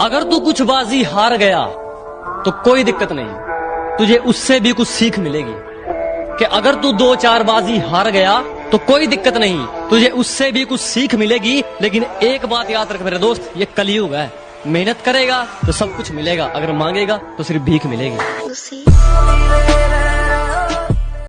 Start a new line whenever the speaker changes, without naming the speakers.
अगर तू कुछ बाजी हार गया तो कोई दिक्कत नहीं। तुझे उससे भी कुछ सीख मिलेगी कि अगर तू दो चार बाजी हार गया तो कोई दिक्कत नहीं। तुझे उससे भी कुछ सीख मिलेगी, लेकिन एक बात याद रख मेरे दोस्त, ये कलयुग है। मेहनत करेगा तो सब कुछ मिलेगा। अगर मांगेगा तो सिर्फ़ भीख मिलेगी।